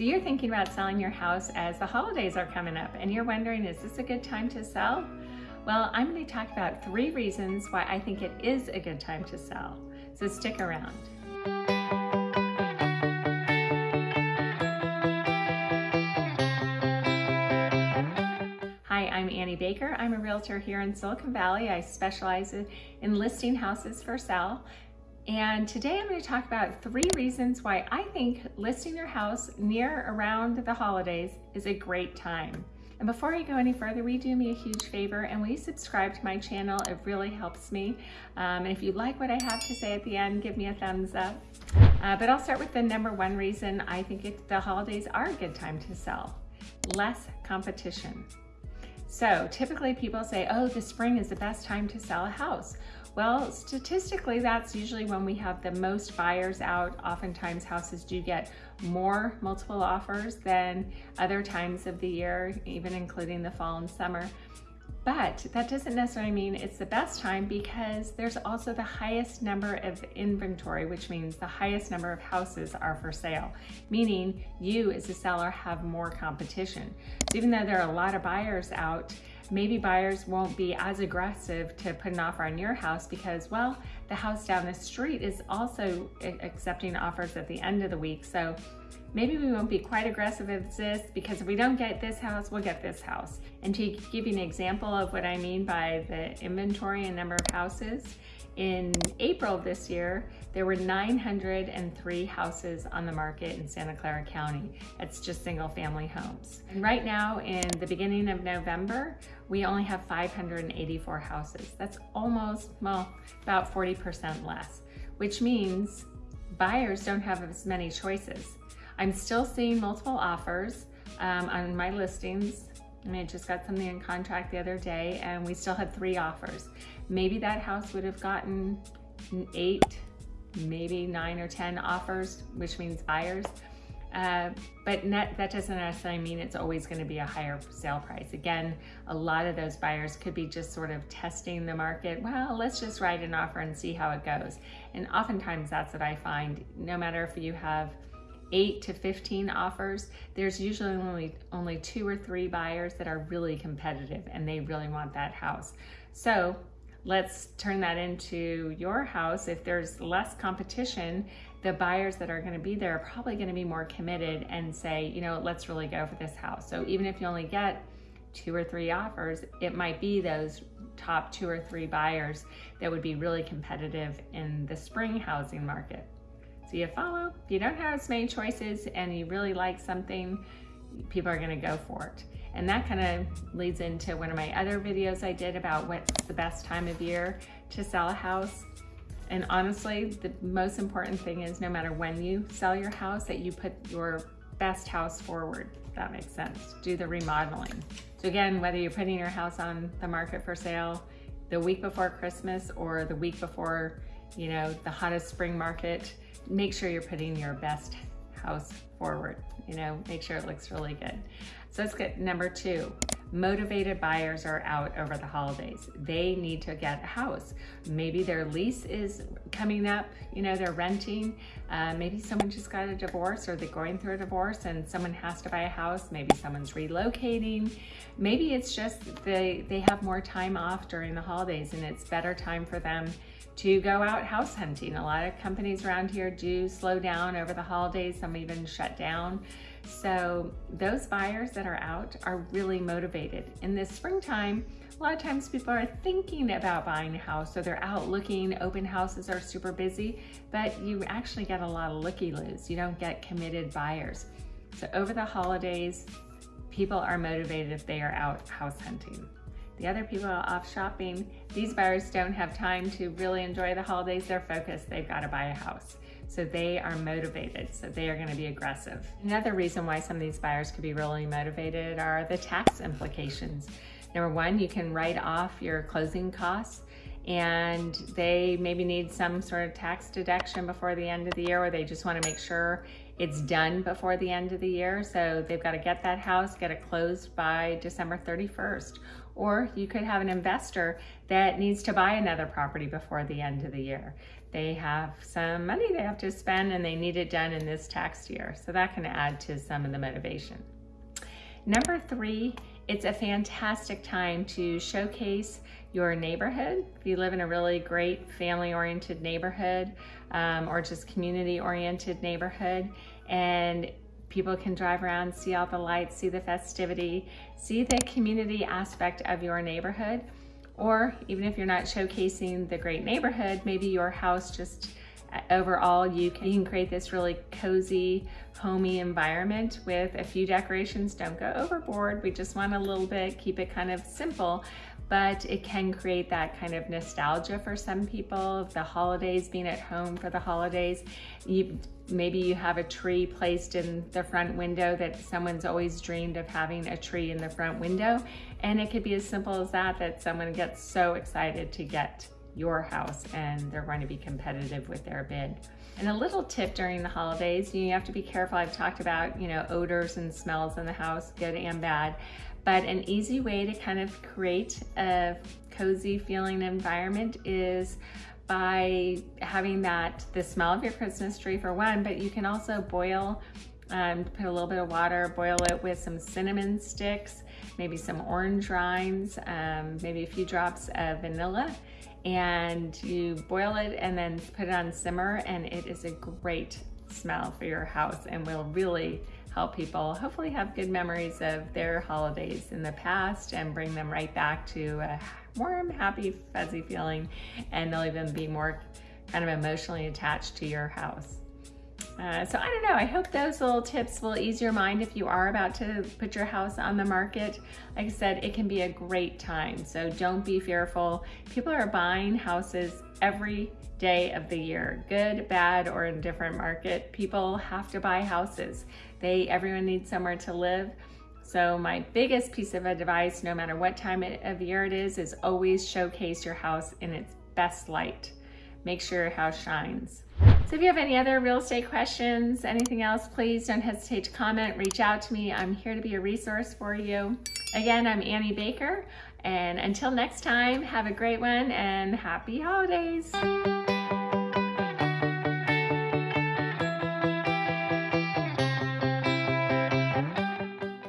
So you're thinking about selling your house as the holidays are coming up and you're wondering, is this a good time to sell? Well, I'm going to talk about three reasons why I think it is a good time to sell. So stick around. Hi, I'm Annie Baker. I'm a realtor here in Silicon Valley. I specialize in listing houses for sale. And today I'm going to talk about three reasons why I think listing your house near around the holidays is a great time. And before I go any further, you do me a huge favor and you subscribe to my channel? It really helps me. Um, and if you like what I have to say at the end, give me a thumbs up. Uh, but I'll start with the number one reason I think it, the holidays are a good time to sell. Less competition. So typically people say, oh, the spring is the best time to sell a house. Well, statistically, that's usually when we have the most buyers out. Oftentimes houses do get more multiple offers than other times of the year, even including the fall and summer. But that doesn't necessarily mean it's the best time because there's also the highest number of inventory, which means the highest number of houses are for sale, meaning you as a seller have more competition. So even though there are a lot of buyers out, maybe buyers won't be as aggressive to put an offer on your house because, well, the house down the street is also accepting offers at the end of the week. So maybe we won't be quite aggressive as this because if we don't get this house, we'll get this house. And to give you an example of what I mean by the inventory and number of houses, in April this year, there were 903 houses on the market in Santa Clara County. It's just single family homes. And right now, in the beginning of November, we only have 584 houses. That's almost, well, about 40% less, which means buyers don't have as many choices. I'm still seeing multiple offers um, on my listings. I mean, I just got something in contract the other day and we still had three offers. Maybe that house would have gotten eight, maybe nine or 10 offers, which means buyers. Uh, but net, that doesn't necessarily mean it's always going to be a higher sale price. Again, a lot of those buyers could be just sort of testing the market. Well, let's just write an offer and see how it goes. And oftentimes that's what I find, no matter if you have eight to 15 offers, there's usually only, only two or three buyers that are really competitive and they really want that house. So let's turn that into your house. If there's less competition, the buyers that are gonna be there are probably gonna be more committed and say, you know, let's really go for this house. So even if you only get two or three offers, it might be those top two or three buyers that would be really competitive in the spring housing market. So you follow, you don't have as many choices and you really like something, people are gonna go for it. And that kind of leads into one of my other videos I did about what's the best time of year to sell a house. And honestly, the most important thing is no matter when you sell your house, that you put your best house forward, if that makes sense. Do the remodeling. So again, whether you're putting your house on the market for sale the week before Christmas or the week before, you know, the hottest spring market, make sure you're putting your best house forward. You know, make sure it looks really good. So let's get number two. Motivated buyers are out over the holidays. They need to get a house. Maybe their lease is coming up, you know, they're renting. Uh, maybe someone just got a divorce or they're going through a divorce and someone has to buy a house. Maybe someone's relocating. Maybe it's just they, they have more time off during the holidays and it's better time for them to go out house hunting. A lot of companies around here do slow down over the holidays, some even shut down. So those buyers that are out are really motivated. In this springtime, a lot of times people are thinking about buying a house, so they're out looking, open houses are super busy, but you actually get a lot of looky-loos. You don't get committed buyers. So over the holidays, people are motivated if they are out house hunting. The other people are off shopping. These buyers don't have time to really enjoy the holidays. They're focused, they've got to buy a house. So they are motivated, so they are gonna be aggressive. Another reason why some of these buyers could be really motivated are the tax implications. Number one, you can write off your closing costs and they maybe need some sort of tax deduction before the end of the year or they just wanna make sure it's done before the end of the year. So they've got to get that house, get it closed by December 31st. Or you could have an investor that needs to buy another property before the end of the year. They have some money they have to spend and they need it done in this tax year. So that can add to some of the motivation. Number three, it's a fantastic time to showcase your neighborhood. If you live in a really great family-oriented neighborhood um, or just community-oriented neighborhood and people can drive around, see all the lights, see the festivity, see the community aspect of your neighborhood. Or even if you're not showcasing the great neighborhood, maybe your house just overall you can, create this really cozy, homey environment with a few decorations. Don't go overboard. We just want a little bit, keep it kind of simple, but it can create that kind of nostalgia for some people, the holidays, being at home for the holidays. You, maybe you have a tree placed in the front window that someone's always dreamed of having a tree in the front window. And it could be as simple as that, that someone gets so excited to get your house and they're going to be competitive with their bid. And a little tip during the holidays, you have to be careful. I've talked about, you know, odors and smells in the house, good and bad. But an easy way to kind of create a cozy feeling environment is by having that, the smell of your Christmas tree for one, but you can also boil, um, put a little bit of water, boil it with some cinnamon sticks, maybe some orange rinds, um, maybe a few drops of vanilla, and you boil it and then put it on simmer, and it is a great smell for your house and will really help people hopefully have good memories of their holidays in the past and bring them right back to a warm, happy, fuzzy feeling. And they'll even be more kind of emotionally attached to your house. Uh, so I don't know, I hope those little tips will ease your mind if you are about to put your house on the market. Like I said, it can be a great time, so don't be fearful. People are buying houses every day of the year, good, bad, or in different market. People have to buy houses. They, everyone needs somewhere to live. So my biggest piece of advice, no matter what time of year it is, is always showcase your house in its best light. Make sure your house shines. So if you have any other real estate questions, anything else, please don't hesitate to comment, reach out to me. I'm here to be a resource for you. Again, I'm Annie Baker. And until next time, have a great one and happy holidays.